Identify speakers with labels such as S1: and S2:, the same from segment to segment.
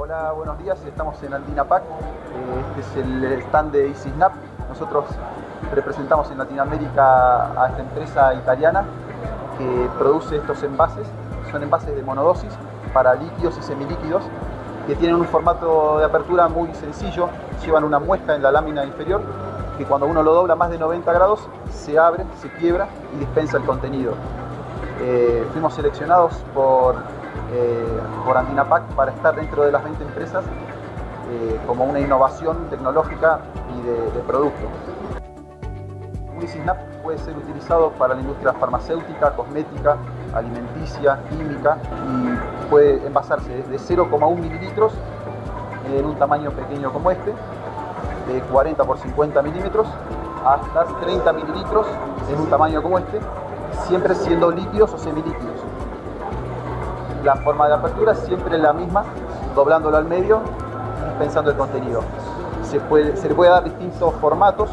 S1: Hola, buenos días. Estamos en Andina Pack. Eh, Este es el stand de EasySnap. Nosotros representamos en Latinoamérica a esta empresa italiana que produce estos envases. Son envases de monodosis para líquidos y semilíquidos que tienen un formato de apertura muy sencillo. Llevan una muesca en la lámina inferior que cuando uno lo dobla más de 90 grados se abre, se quiebra y dispensa el contenido. Eh, fuimos seleccionados por, eh, por Andinapac para estar dentro de las 20 empresas eh, como una innovación tecnológica y de, de producto. Snap puede ser utilizado para la industria farmacéutica, cosmética, alimenticia, química y puede envasarse desde 0,1 mililitros en un tamaño pequeño como este, de 40 por 50 milímetros, hasta 30 mililitros en un tamaño como este, siempre siendo líquidos o semilíquidos. La forma de apertura es siempre la misma, doblándolo al medio y dispensando el contenido. Se, puede, se le puede dar distintos formatos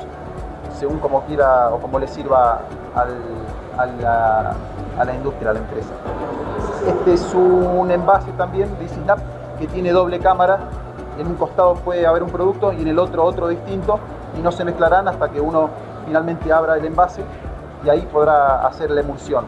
S1: según como quiera o como le sirva a, la, a, la, industria, a la empresa. Este es un envase también de Snap que tiene doble cámara. En un costado puede haber un producto y en el otro otro distinto y no se mezclarán hasta que uno finalmente abra el envase y ahí podrá hacer la emulsión.